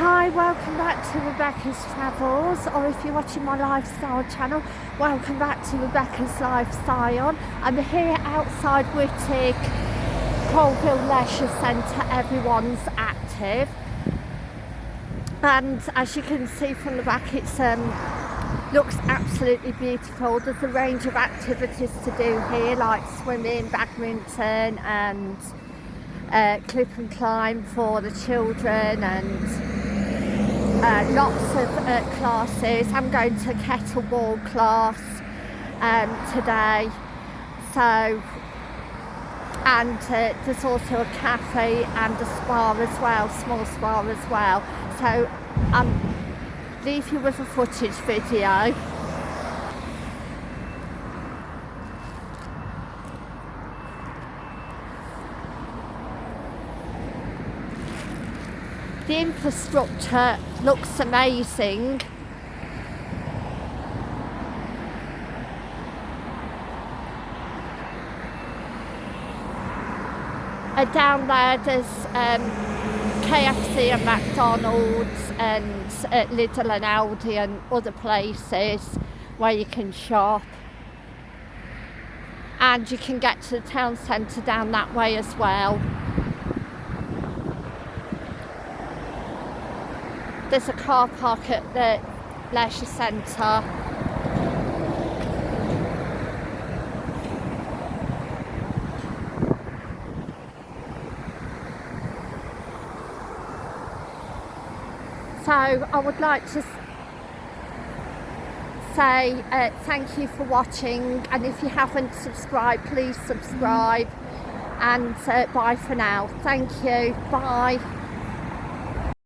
Hi, welcome back to Rebecca's Travels, or if you're watching my lifestyle channel, welcome back to Rebecca's Lifestyle. I'm here outside Whitwick, Coalville Leisure Centre, everyone's active. And as you can see from the back, it's um, looks absolutely beautiful. There's a range of activities to do here, like swimming, badminton, and uh, clip and climb for the children and uh, lots of uh, classes. I'm going to kettlebell class um, today. So, and uh, there's also a cafe and a spa as well, small spa as well. So I'll leave you with a footage video. The infrastructure looks amazing. Uh, down there there's um, KFC and McDonald's and uh, Lidl and Aldi and other places where you can shop and you can get to the town centre down that way as well. There's a car park at the leisure centre. So I would like to say uh, thank you for watching and if you haven't subscribed please subscribe and uh, bye for now. Thank you. Bye.